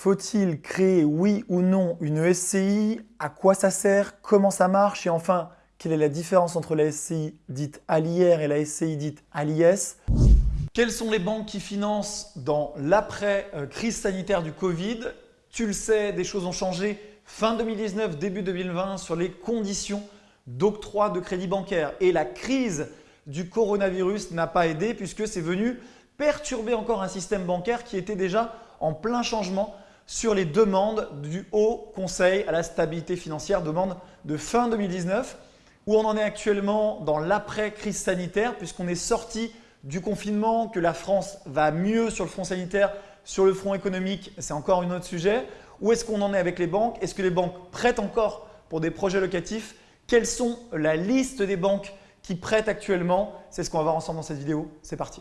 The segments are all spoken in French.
Faut-il créer, oui ou non, une SCI À quoi ça sert? Comment ça marche? Et enfin, quelle est la différence entre la SCI dite à et la SCI dite à Quelles sont les banques qui financent dans l'après-crise sanitaire du Covid? Tu le sais, des choses ont changé fin 2019, début 2020 sur les conditions d'octroi de crédit bancaire. Et la crise du coronavirus n'a pas aidé puisque c'est venu perturber encore un système bancaire qui était déjà en plein changement sur les demandes du Haut Conseil à la stabilité financière, demande de fin 2019, où on en est actuellement dans l'après-crise sanitaire puisqu'on est sorti du confinement, que la France va mieux sur le front sanitaire, sur le front économique, c'est encore un autre sujet. Où est-ce qu'on en est avec les banques? Est-ce que les banques prêtent encore pour des projets locatifs? Quelles sont la liste des banques qui prêtent actuellement? C'est ce qu'on va voir ensemble dans cette vidéo. C'est parti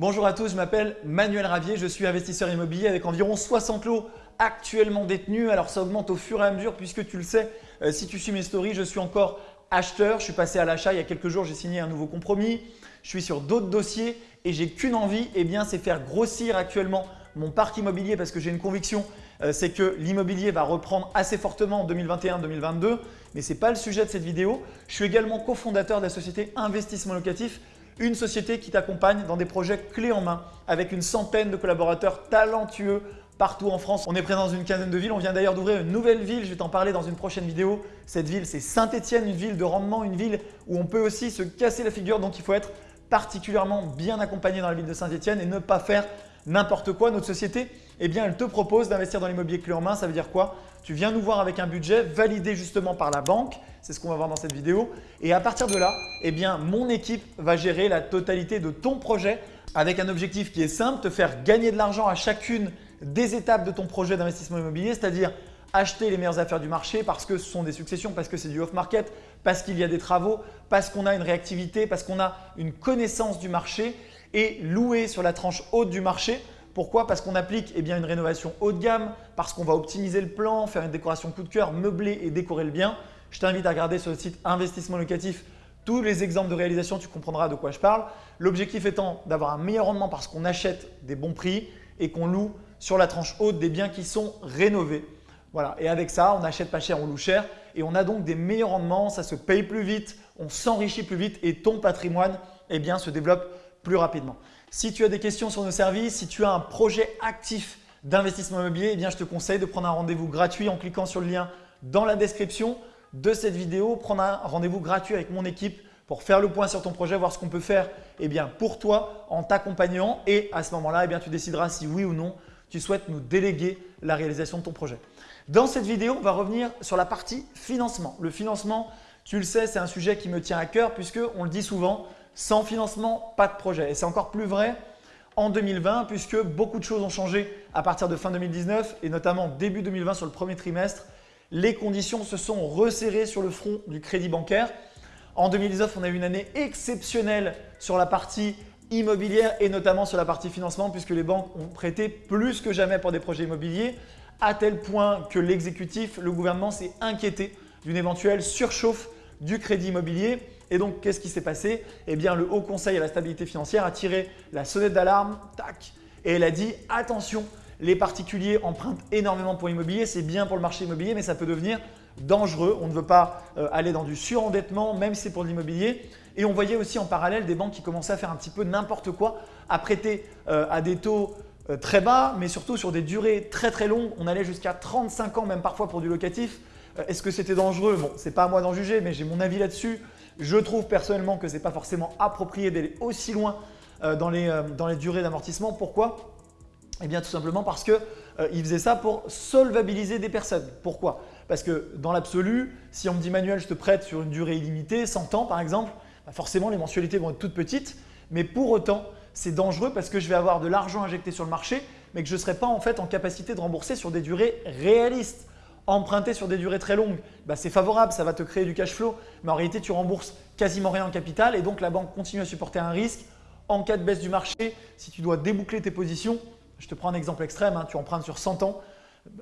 Bonjour à tous, je m'appelle Manuel Ravier, je suis investisseur immobilier avec environ 60 lots actuellement détenus. Alors ça augmente au fur et à mesure puisque tu le sais, euh, si tu suis mes stories, je suis encore acheteur. Je suis passé à l'achat il y a quelques jours, j'ai signé un nouveau compromis. Je suis sur d'autres dossiers et j'ai qu'une envie, eh bien c'est faire grossir actuellement mon parc immobilier parce que j'ai une conviction, euh, c'est que l'immobilier va reprendre assez fortement en 2021-2022. Mais ce n'est pas le sujet de cette vidéo. Je suis également cofondateur de la société Investissement Locatif une société qui t'accompagne dans des projets clés en main avec une centaine de collaborateurs talentueux partout en France. On est présent dans une quinzaine de villes. On vient d'ailleurs d'ouvrir une nouvelle ville. Je vais t'en parler dans une prochaine vidéo. Cette ville, c'est Saint-Etienne, une ville de rendement, une ville où on peut aussi se casser la figure. Donc, il faut être particulièrement bien accompagné dans la ville de Saint-Etienne et ne pas faire n'importe quoi. Notre société, eh bien, elle te propose d'investir dans l'immobilier clé en main. Ça veut dire quoi? Tu viens nous voir avec un budget validé justement par la banque. C'est ce qu'on va voir dans cette vidéo. Et à partir de là, eh mon équipe va gérer la totalité de ton projet avec un objectif qui est simple, te faire gagner de l'argent à chacune des étapes de ton projet d'investissement immobilier, c'est-à-dire acheter les meilleures affaires du marché parce que ce sont des successions, parce que c'est du off-market, parce qu'il y a des travaux, parce qu'on a une réactivité, parce qu'on a une connaissance du marché et louer sur la tranche haute du marché. Pourquoi Parce qu'on applique eh une rénovation haut de gamme, parce qu'on va optimiser le plan, faire une décoration coup de cœur, meubler et décorer le bien. Je t'invite à regarder sur le site Investissement Locatif tous les exemples de réalisation, tu comprendras de quoi je parle. L'objectif étant d'avoir un meilleur rendement parce qu'on achète des bons prix et qu'on loue sur la tranche haute des biens qui sont rénovés. Voilà. Et avec ça, on n'achète pas cher, on loue cher et on a donc des meilleurs rendements, ça se paye plus vite, on s'enrichit plus vite et ton patrimoine eh se développe plus rapidement. Si tu as des questions sur nos services, si tu as un projet actif d'investissement immobilier, eh je te conseille de prendre un rendez-vous gratuit en cliquant sur le lien dans la description de cette vidéo. Prendre un rendez-vous gratuit avec mon équipe pour faire le point sur ton projet, voir ce qu'on peut faire eh pour toi en t'accompagnant et à ce moment-là, eh tu décideras si oui ou non tu souhaites nous déléguer la réalisation de ton projet. Dans cette vidéo, on va revenir sur la partie financement. Le financement, tu le sais, c'est un sujet qui me tient à cœur puisque on le dit souvent, sans financement, pas de projet. Et c'est encore plus vrai en 2020 puisque beaucoup de choses ont changé à partir de fin 2019 et notamment début 2020 sur le premier trimestre. Les conditions se sont resserrées sur le front du crédit bancaire. En 2019, on a eu une année exceptionnelle sur la partie immobilière et notamment sur la partie financement puisque les banques ont prêté plus que jamais pour des projets immobiliers à tel point que l'exécutif, le gouvernement s'est inquiété d'une éventuelle surchauffe du crédit immobilier. Et donc, qu'est-ce qui s'est passé? Eh bien, le Haut Conseil à la stabilité financière a tiré la sonnette d'alarme, tac, et elle a dit « attention, les particuliers empruntent énormément pour l'immobilier, c'est bien pour le marché immobilier, mais ça peut devenir dangereux. On ne veut pas euh, aller dans du surendettement, même si c'est pour l'immobilier. Et on voyait aussi en parallèle des banques qui commençaient à faire un petit peu n'importe quoi, à prêter euh, à des taux euh, très bas, mais surtout sur des durées très très longues. On allait jusqu'à 35 ans, même parfois pour du locatif. Est-ce que c'était dangereux? Bon, ce n'est pas à moi d'en juger, mais j'ai mon avis là-dessus. Je trouve personnellement que ce n'est pas forcément approprié d'aller aussi loin dans les, dans les durées d'amortissement. Pourquoi? Eh bien, tout simplement parce qu'ils faisaient ça pour solvabiliser des personnes. Pourquoi? Parce que dans l'absolu, si on me dit Manuel, je te prête sur une durée illimitée, 100 ans par exemple, bah, forcément les mensualités vont être toutes petites, mais pour autant c'est dangereux parce que je vais avoir de l'argent injecté sur le marché mais que je ne serai pas en fait en capacité de rembourser sur des durées réalistes. Emprunter sur des durées très longues, bah, c'est favorable, ça va te créer du cash flow, mais en réalité tu rembourses quasiment rien en capital et donc la banque continue à supporter un risque. En cas de baisse du marché, si tu dois déboucler tes positions, je te prends un exemple extrême, hein, tu empruntes sur 100 ans,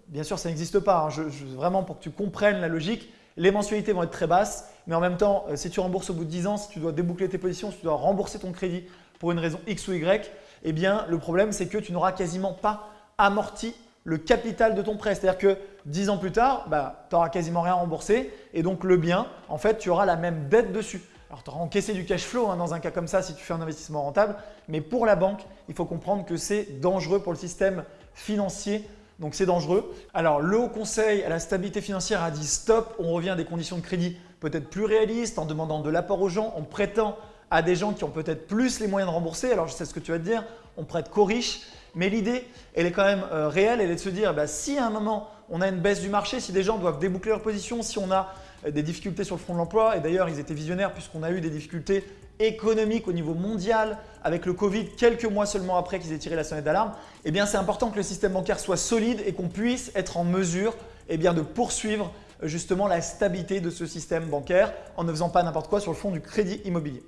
bien sûr ça n'existe pas, hein. vraiment pour que tu comprennes la logique, Les mensualités vont être très basses, mais en même temps, euh, si tu rembourses au bout de 10 ans, si tu dois déboucler tes positions, si tu dois rembourser ton crédit pour une raison X ou Y, eh bien le problème c'est que tu n'auras quasiment pas amorti le capital de ton prêt. C'est-à-dire que 10 ans plus tard, bah, tu n'auras quasiment rien remboursé et donc le bien, en fait, tu auras la même dette dessus. Alors, tu auras encaissé du cash flow hein, dans un cas comme ça si tu fais un investissement rentable, mais pour la banque, il faut comprendre que c'est dangereux pour le système financier. Donc, c'est dangereux. Alors, le Haut Conseil à la stabilité financière a dit stop, on revient à des conditions de crédit peut-être plus réalistes en demandant de l'apport aux gens, en prêtant à des gens qui ont peut-être plus les moyens de rembourser. Alors, je sais ce que tu vas te dire, on prête qu'aux riches, mais l'idée, elle est quand même euh, réelle, elle est de se dire bah, si à un moment on a une baisse du marché, si des gens doivent déboucler leur position, si on a euh, des difficultés sur le front de l'emploi, et d'ailleurs ils étaient visionnaires puisqu'on a eu des difficultés économiques au niveau mondial avec le Covid quelques mois seulement après qu'ils aient tiré la sonnette d'alarme, eh bien c'est important que le système bancaire soit solide et qu'on puisse être en mesure eh de poursuivre euh, justement la stabilité de ce système bancaire en ne faisant pas n'importe quoi sur le fond du crédit immobilier.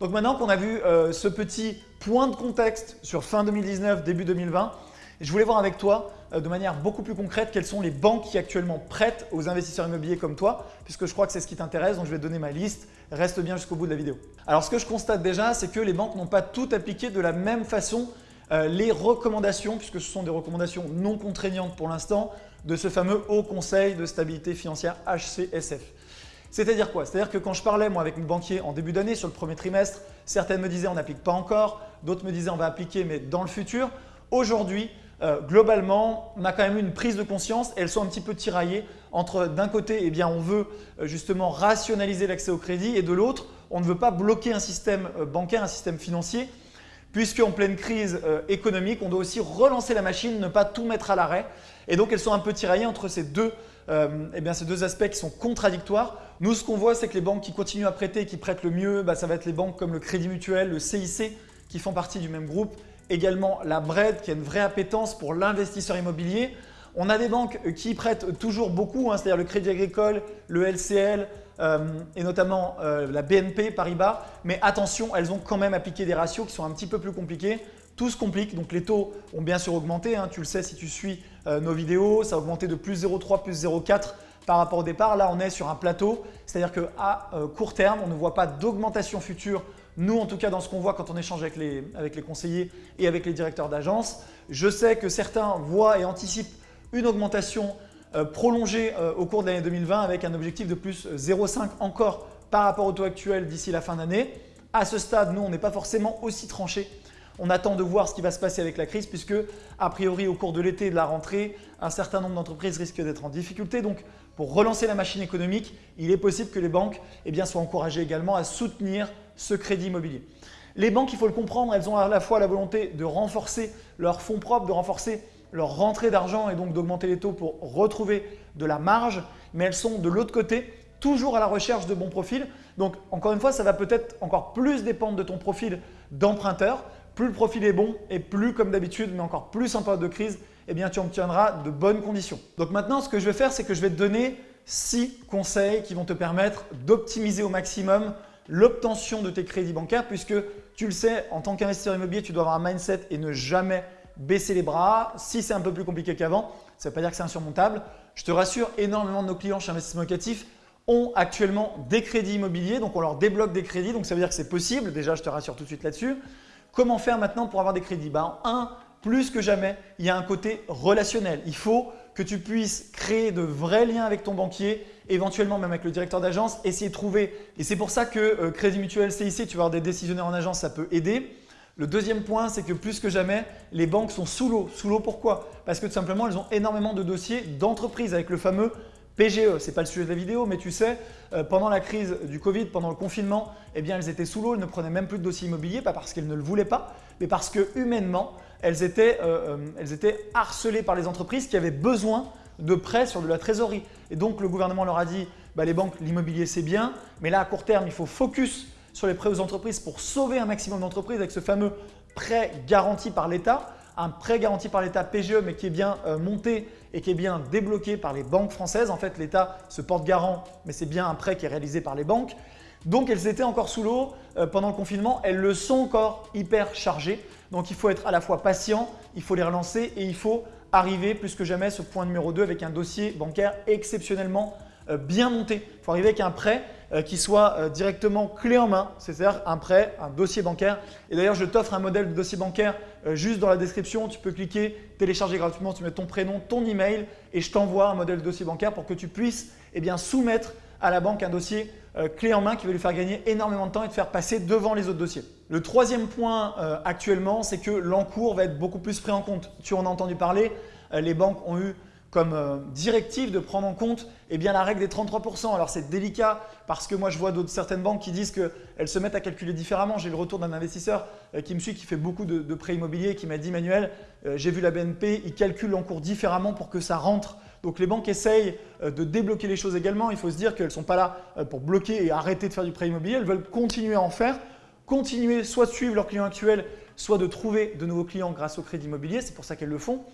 Donc maintenant qu'on a vu euh, ce petit point de contexte sur fin 2019, début 2020, je voulais voir avec toi euh, de manière beaucoup plus concrète quelles sont les banques qui actuellement prêtent aux investisseurs immobiliers comme toi, puisque je crois que c'est ce qui t'intéresse, donc je vais te donner ma liste. Reste bien jusqu'au bout de la vidéo. Alors ce que je constate déjà, c'est que les banques n'ont pas toutes appliqué de la même façon euh, les recommandations, puisque ce sont des recommandations non contraignantes pour l'instant, de ce fameux Haut Conseil de stabilité financière HCSF. C'est-à-dire quoi? C'est-à-dire que quand je parlais moi avec mes banquiers en début d'année sur le premier trimestre, certaines me disaient on n'applique pas encore, d'autres me disaient on va appliquer mais dans le futur. Aujourd'hui, euh, globalement, on a quand même une prise de conscience et elles sont un petit peu tiraillées entre d'un côté, eh bien, on veut euh, justement rationaliser l'accès au crédit et de l'autre, on ne veut pas bloquer un système euh, bancaire, un système financier puisqu'en pleine crise économique, on doit aussi relancer la machine, ne pas tout mettre à l'arrêt. Et donc, elles sont un peu tiraillées entre ces deux, eh bien, ces deux aspects qui sont contradictoires. Nous, ce qu'on voit, c'est que les banques qui continuent à prêter et qui prêtent le mieux, bah, ça va être les banques comme le Crédit Mutuel, le CIC, qui font partie du même groupe. Également la BRED, qui a une vraie appétence pour l'investisseur immobilier. On a des banques qui prêtent toujours beaucoup, hein, c'est-à-dire le Crédit Agricole, le LCL euh, et notamment euh, la BNP Paribas. Mais attention, elles ont quand même appliqué des ratios qui sont un petit peu plus compliqués. Tout se complique, donc les taux ont bien sûr augmenté. Hein. tu le sais si tu suis euh, nos vidéos, ça a augmenté de plus 0,3, plus 0,4 par rapport au départ. Là, on est sur un plateau, c'est-à-dire qu'à court terme, on ne voit pas d'augmentation future. Nous, en tout cas, dans ce qu'on voit quand on échange avec les, conseillers et avec les directeurs d'agence, je sais que certains voient et anticipent une augmentation euh, prolongée euh, au cours de l'année 2020 avec un objectif de plus 0,5 encore par rapport au taux actuel d'ici la fin d'année. À ce stade, nous, on n'est pas forcément aussi tranché on attend de voir ce qui va se passer avec la crise puisque, a priori, au cours de l'été et de la rentrée, un certain nombre d'entreprises risquent d'être en difficulté. Donc, pour relancer la machine économique, il est possible que les banques eh bien, soient encouragées également à soutenir ce crédit immobilier. Les banques, il faut le comprendre, elles ont à la fois la volonté de renforcer leurs fonds propres, de renforcer leur rentrée d'argent et donc d'augmenter les taux pour retrouver de la marge, mais elles sont de l'autre côté toujours à la recherche de bons profils. Donc encore une fois, ça va peut-être encore plus dépendre de ton profil d'emprunteur. Plus le profil est bon et plus comme d'habitude, mais encore plus en période de crise, eh bien, tu obtiendras de bonnes conditions. Donc maintenant, ce que je vais faire, c'est que je vais te donner six conseils qui vont te permettre d'optimiser au maximum l'obtention de tes crédits bancaires puisque tu le sais, en tant qu'investisseur immobilier, tu dois avoir un mindset et ne jamais baisser les bras. Si c'est un peu plus compliqué qu'avant, ça ne veut pas dire que c'est insurmontable. Je te rassure, énormément de nos clients chez Investissement Locatif ont actuellement des crédits immobiliers, donc on leur débloque des crédits, donc ça veut dire que c'est possible. Déjà, je te rassure tout de suite là-dessus. Comment faire maintenant pour avoir des crédits? Ben, Un, plus que jamais, il y a un côté relationnel. Il faut que tu puisses créer de vrais liens avec ton banquier, éventuellement même avec le directeur d'agence, essayer de trouver. Et c'est pour ça que euh, Crédit Mutuel, CIC, tu vas avoir des décisionnaires en agence, ça peut aider. Le deuxième point, c'est que plus que jamais, les banques sont sous l'eau. Sous l'eau pourquoi? Parce que tout simplement, elles ont énormément de dossiers d'entreprise avec le fameux PGE, ce n'est pas le sujet de la vidéo, mais tu sais, euh, pendant la crise du Covid, pendant le confinement, eh bien, elles étaient sous l'eau, elles ne prenaient même plus de dossiers immobiliers, pas parce qu'elles ne le voulaient pas, mais parce que humainement, elles étaient, euh, euh, elles étaient harcelées par les entreprises qui avaient besoin de prêts sur de la trésorerie. Et donc, le gouvernement leur a dit, bah, les banques, l'immobilier c'est bien, mais là à court terme, il faut focus sur les prêts aux entreprises pour sauver un maximum d'entreprises avec ce fameux prêt garanti par l'État un prêt garanti par l'État PGE mais qui est bien euh, monté et qui est bien débloqué par les banques françaises. En fait, l'État se porte garant, mais c'est bien un prêt qui est réalisé par les banques. Donc, elles étaient encore sous l'eau euh, pendant le confinement. Elles le sont encore hyper chargées. Donc, il faut être à la fois patient, il faut les relancer et il faut arriver plus que jamais ce point numéro 2 avec un dossier bancaire exceptionnellement euh, bien monté. Il faut arriver avec un prêt euh, qui soit directement clé en main, c'est-à-dire un prêt, un dossier bancaire. Et d'ailleurs, je t'offre un modèle de dossier bancaire juste dans la description. Tu peux cliquer, télécharger gratuitement, tu mets ton prénom, ton email et je t'envoie un modèle de dossier bancaire pour que tu puisses eh soumettre à la banque un dossier clé en main qui va lui faire gagner énormément de temps et te faire passer devant les autres dossiers. Le troisième point actuellement, c'est que l'encours va être beaucoup plus pris en compte. Tu en as entendu parler, les banques ont eu comme euh, directive de prendre en compte eh bien, la règle des 33%. Alors c'est délicat parce que moi je vois certaines banques qui disent qu'elles se mettent à calculer différemment. J'ai le retour d'un investisseur euh, qui me suit, qui fait beaucoup de, prêts immobiliers, qui m'a dit Manuel, euh, j'ai vu la BNP, ils calculent l'encours différemment pour que ça rentre. Donc les banques essayent de débloquer les choses également. Il faut se dire qu'elles ne sont pas là pour bloquer et arrêter de faire du prêt immobilier. Elles veulent continuer à en faire, continuer soit de suivre leurs clients actuels, soit de trouver de nouveaux clients grâce au crédit immobilier. C'est pour ça qu'elles le font.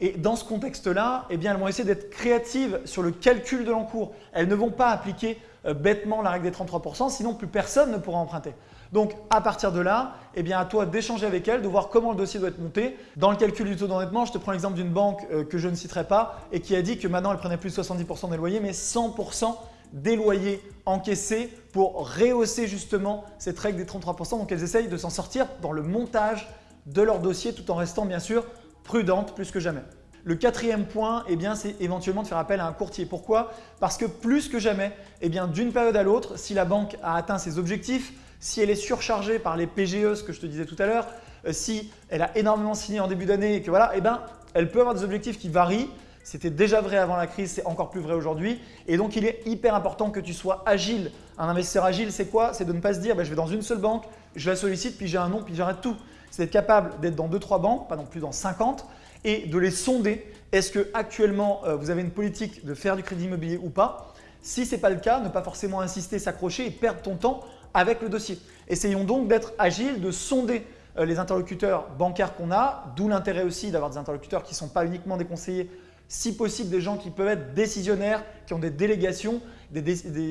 Et dans ce contexte-là, eh elles vont essayer d'être créatives sur le calcul de l'encours. Elles ne vont pas appliquer euh, bêtement la règle des 33%, sinon plus personne ne pourra emprunter. Donc à partir de là, eh à toi d'échanger avec elles, de voir comment le dossier doit être monté. Dans le calcul du taux d'endettement, je te prends l'exemple d'une banque euh, que je ne citerai pas et qui a dit que maintenant elle prenait plus de 70% des loyers, mais 100% des loyers encaissés pour rehausser justement cette règle des 33%. Donc elles essayent de s'en sortir dans le montage de leur dossier tout en restant bien sûr prudente plus que jamais. Le quatrième point, eh c'est éventuellement de faire appel à un courtier. Pourquoi? Parce que plus que jamais, eh d'une période à l'autre, si la banque a atteint ses objectifs, si elle est surchargée par les PGE, ce que je te disais tout à l'heure, euh, si elle a énormément signé en début d'année que voilà, eh ben, elle peut avoir des objectifs qui varient. C'était déjà vrai avant la crise, c'est encore plus vrai aujourd'hui. Et donc, il est hyper important que tu sois agile. Un investisseur agile, c'est quoi? C'est de ne pas se dire bah, je vais dans une seule banque, je la sollicite, puis j'ai un nom, puis j'arrête tout c'est d'être capable d'être dans 2-3 banques, pas non plus dans 50, et de les sonder. Est-ce que actuellement euh, vous avez une politique de faire du crédit immobilier ou pas? Si ce n'est pas le cas, ne pas forcément insister, s'accrocher et perdre ton temps avec le dossier. Essayons donc d'être agile, de sonder euh, les interlocuteurs bancaires qu'on a, d'où l'intérêt aussi d'avoir des interlocuteurs qui ne sont pas uniquement des conseillers, si possible des gens qui peuvent être décisionnaires, qui ont des délégations, des,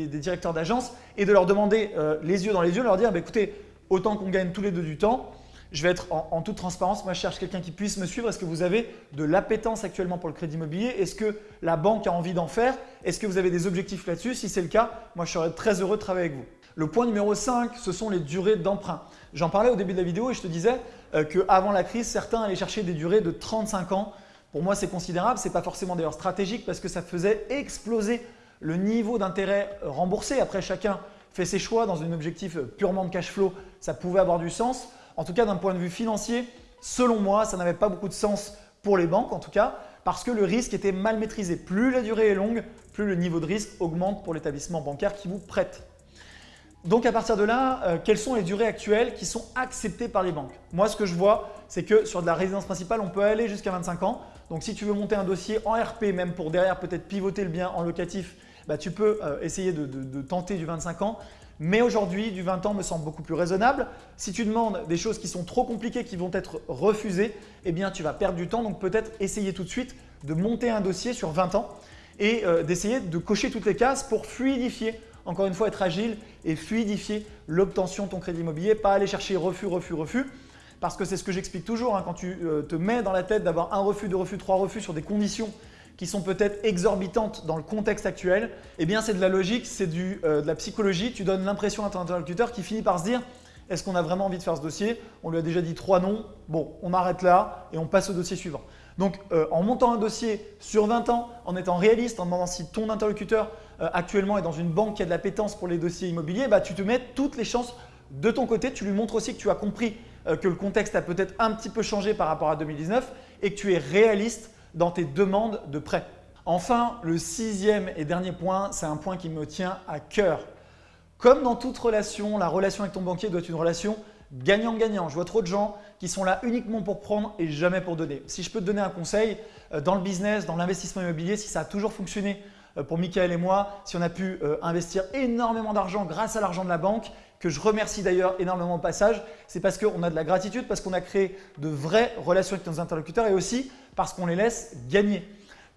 directeurs d'agence et de leur demander euh, les yeux dans les yeux, leur dire bah, écoutez, autant qu'on gagne tous les deux du temps, je vais être en, toute transparence, moi je cherche quelqu'un qui puisse me suivre. Est-ce que vous avez de l'appétence actuellement pour le crédit immobilier? Est-ce que la banque a envie d'en faire? Est-ce que vous avez des objectifs là-dessus? Si c'est le cas, moi je serais très heureux de travailler avec vous. Le point numéro 5, ce sont les durées d'emprunt. J'en parlais au début de la vidéo et je te disais euh, qu'avant la crise, certains allaient chercher des durées de 35 ans. Pour moi, c'est considérable. Ce n'est pas forcément d'ailleurs stratégique parce que ça faisait exploser le niveau d'intérêt remboursé. Après, chacun fait ses choix dans un objectif purement de cash flow. Ça pouvait avoir du sens. En tout cas, d'un point de vue financier, selon moi, ça n'avait pas beaucoup de sens pour les banques en tout cas, parce que le risque était mal maîtrisé. Plus la durée est longue, plus le niveau de risque augmente pour l'établissement bancaire qui vous prête. Donc à partir de là, euh, quelles sont les durées actuelles qui sont acceptées par les banques? Moi, ce que je vois, c'est que sur de la résidence principale, on peut aller jusqu'à 25 ans. Donc si tu veux monter un dossier en RP, même pour derrière peut-être pivoter le bien en locatif, bah, tu peux euh, essayer de, tenter du 25 ans. Mais aujourd'hui, du 20 ans me semble beaucoup plus raisonnable. Si tu demandes des choses qui sont trop compliquées, qui vont être refusées, eh bien tu vas perdre du temps. Donc peut-être essayer tout de suite de monter un dossier sur 20 ans et euh, d'essayer de cocher toutes les cases pour fluidifier, encore une fois être agile et fluidifier l'obtention de ton crédit immobilier, pas aller chercher refus, refus, refus. Parce que c'est ce que j'explique toujours, hein, quand tu euh, te mets dans la tête d'avoir un refus, deux refus, trois refus sur des conditions qui sont peut-être exorbitantes dans le contexte actuel, eh bien c'est de la logique, c'est euh, de la psychologie. Tu donnes l'impression à ton interlocuteur qui finit par se dire est-ce qu'on a vraiment envie de faire ce dossier? On lui a déjà dit trois noms, bon, on arrête là et on passe au dossier suivant. Donc euh, en montant un dossier sur 20 ans, en étant réaliste, en demandant si ton interlocuteur euh, actuellement est dans une banque qui a de la pétence pour les dossiers immobiliers, bah, tu te mets toutes les chances de ton côté. Tu lui montres aussi que tu as compris que le contexte a peut-être un petit peu changé par rapport à 2019 et que tu es réaliste dans tes demandes de prêt. Enfin, le sixième et dernier point, c'est un point qui me tient à cœur. Comme dans toute relation, la relation avec ton banquier doit être une relation gagnant-gagnant. Je vois trop de gens qui sont là uniquement pour prendre et jamais pour donner. Si je peux te donner un conseil, euh, dans le business, dans l'investissement immobilier, si ça a toujours fonctionné pour Michael et moi, si on a pu euh, investir énormément d'argent grâce à l'argent de la banque, que je remercie d'ailleurs énormément au passage, c'est parce qu'on a de la gratitude, parce qu'on a créé de vraies relations avec nos interlocuteurs et aussi parce qu'on les laisse gagner.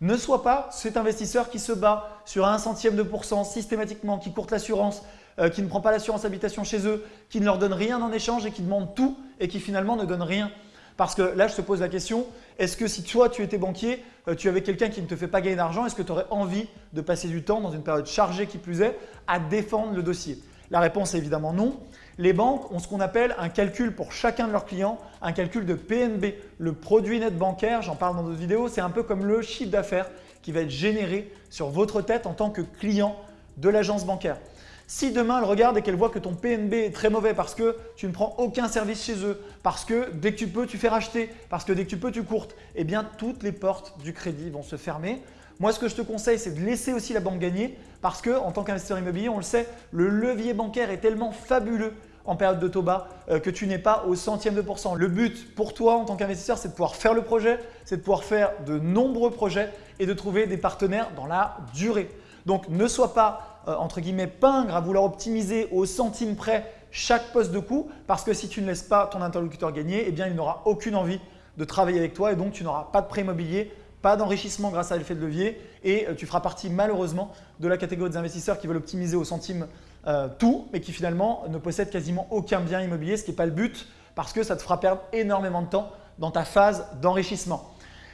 Ne sois pas cet investisseur qui se bat sur un centième de pourcent systématiquement, qui courte l'assurance, euh, qui ne prend pas l'assurance habitation chez eux, qui ne leur donne rien en échange et qui demande tout et qui finalement ne donne rien. Parce que là, je te pose la question, est-ce que si toi, tu étais banquier, euh, tu avais quelqu'un qui ne te fait pas gagner d'argent, est-ce que tu aurais envie de passer du temps dans une période chargée qui plus est à défendre le dossier? La réponse est évidemment non. Les banques ont ce qu'on appelle un calcul pour chacun de leurs clients, un calcul de PNB. Le produit net bancaire, j'en parle dans d'autres vidéos, c'est un peu comme le chiffre d'affaires qui va être généré sur votre tête en tant que client de l'agence bancaire. Si demain elle regarde et qu'elle voit que ton PNB est très mauvais parce que tu ne prends aucun service chez eux, parce que dès que tu peux tu fais racheter, parce que dès que tu peux tu courtes, eh bien toutes les portes du crédit vont se fermer. Moi ce que je te conseille c'est de laisser aussi la banque gagner parce que en tant qu'investisseur immobilier on le sait, le levier bancaire est tellement fabuleux en période de taux bas euh, que tu n'es pas au centième de pourcent. Le but pour toi en tant qu'investisseur, c'est de pouvoir faire le projet, c'est de pouvoir faire de nombreux projets et de trouver des partenaires dans la durée. Donc ne sois pas euh, entre guillemets pingre à vouloir optimiser au centime près chaque poste de coût parce que si tu ne laisses pas ton interlocuteur gagner, eh bien il n'aura aucune envie de travailler avec toi et donc tu n'auras pas de prêt immobilier, pas d'enrichissement grâce à l'effet de levier et euh, tu feras partie malheureusement de la catégorie des investisseurs qui veulent optimiser au centime euh, tout mais qui finalement ne possèdent quasiment aucun bien immobilier, ce qui n'est pas le but parce que ça te fera perdre énormément de temps dans ta phase d'enrichissement.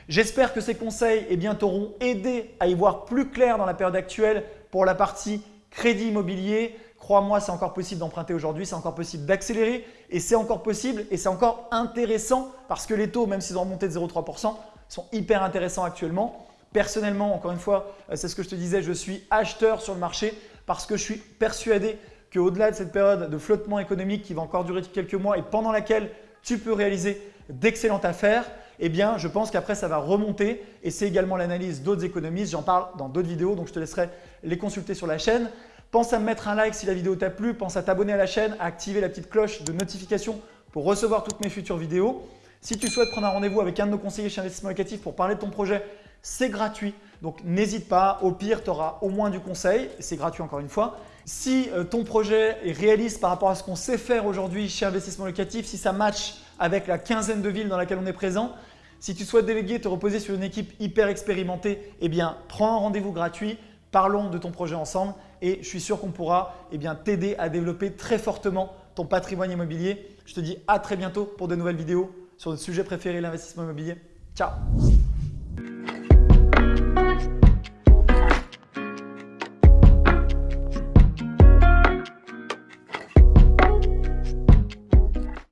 J'espère que ces conseils eh t'auront aidé à y voir plus clair dans la période actuelle pour la partie crédit immobilier. Crois-moi, c'est encore possible d'emprunter aujourd'hui, c'est encore possible d'accélérer et c'est encore possible et c'est encore intéressant parce que les taux, même s'ils ont remonté de 0,3%, sont hyper intéressants actuellement. Personnellement, encore une fois, euh, c'est ce que je te disais, je suis acheteur sur le marché parce que je suis persuadé qu'au-delà de cette période de flottement économique qui va encore durer quelques mois et pendant laquelle tu peux réaliser d'excellentes affaires, eh bien, je pense qu'après, ça va remonter et c'est également l'analyse d'autres économistes. J'en parle dans d'autres vidéos, donc je te laisserai les consulter sur la chaîne. Pense à me mettre un like si la vidéo t'a plu, pense à t'abonner à la chaîne, à activer la petite cloche de notification pour recevoir toutes mes futures vidéos. Si tu souhaites prendre un rendez-vous avec un de nos conseillers chez Investissement Locatif pour parler de ton projet, c'est gratuit. Donc n'hésite pas, au pire, tu auras au moins du conseil, c'est gratuit encore une fois. Si euh, ton projet est réaliste par rapport à ce qu'on sait faire aujourd'hui chez Investissement Locatif, si ça match avec la quinzaine de villes dans laquelle on est présent, si tu souhaites déléguer, te reposer sur une équipe hyper expérimentée, eh bien, prends un rendez-vous gratuit, parlons de ton projet ensemble et je suis sûr qu'on pourra eh t'aider à développer très fortement ton patrimoine immobilier. Je te dis à très bientôt pour de nouvelles vidéos sur notre sujet préféré, l'investissement immobilier. Ciao